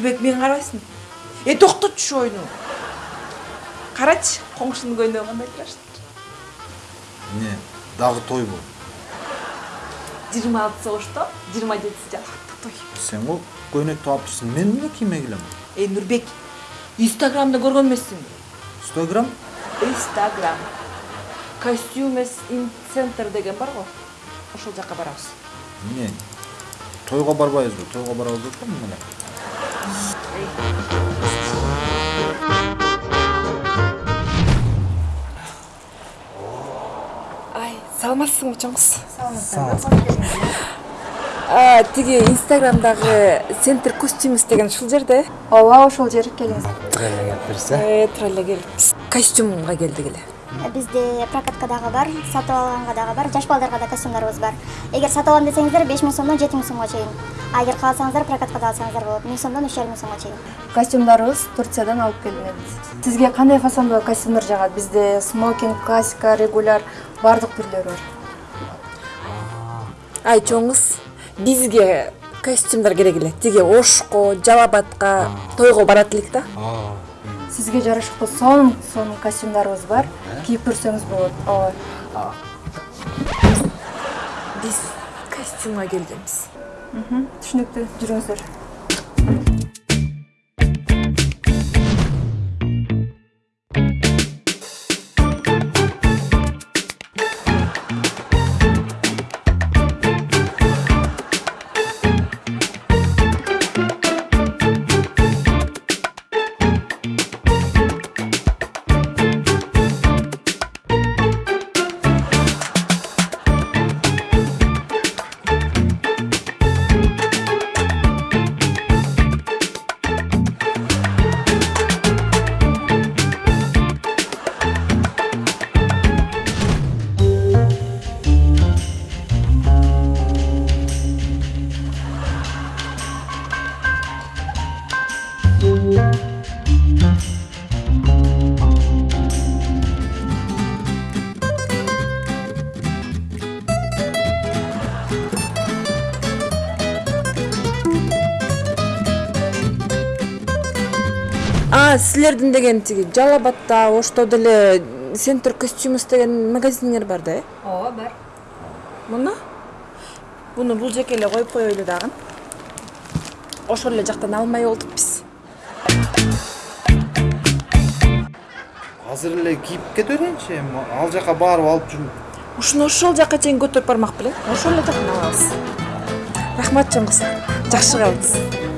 нурбек мен карабайсың э токтотчу ушу оюну карачы коңшунун көйнөгү кандай крашты эмне дагы тойбу жыйырма алтысы ошто жыйырма жетиси жалакта той сен го көйнөктү алып турсуң мен эмне кийме келем? Э нурбек инстаграмда көргөн эмессиңби инстаграм? Инстаграм. Костюмес ин центр деген бар го. Ошол жака барабыз. Эмне тойго барбайбызбы тойго барабыз деп турмун эле ай саламатсыңбы чоң кыз саламатсызбы тиги инстаграмдагы центр костюмес деген ушул жерде ооба ошол жер келиңиз Треле келип э тура эле келиппиз костюмга келдик эле бизде прокатка дагы бар сатып алганга дагы бар жаш балдарга да костюмдарыбыз бар. Эгер сатып алам десеңиздер беш миң сомдон жети миң сомго чейин. А эгер кааласаңыздар прокаткада алсаңыздар болот миң сомдон үч жарым миң сомго чейин. Костюмдарыбыз турциядан алып келинет сизге кандай фасондо костюмдар жагат? Бизде смокинг классика регуляр баардык түрлөрү бар. Ай чоң кыз бизге костюмдар керек эле. Тиги ошко жалал абадка тойго барат элек да Аа. сизге жарашыктуу сонун сонун костюмдарыбыз бар кийип көрсөңүз болот ооба биз костюмга келгенбиз түшүнүктүү жүрүңүздөр а силердин деген тиги жалал абадта ошто деле центр костюмес деген магазиниңер бар да э? Ооба бар. Мына? Буну бул жеке эле коюп коелу дагы. Ошол эле жактан алмай болдук биз. Азыр эле кийип кете берейинчи эми? Ал жака барып алып жүрүм. Ушуну ошол жака чейин көтөрүп бармак белең ошол эле жактан алабыз. Рахмат чоң кыз жакшы калыңыз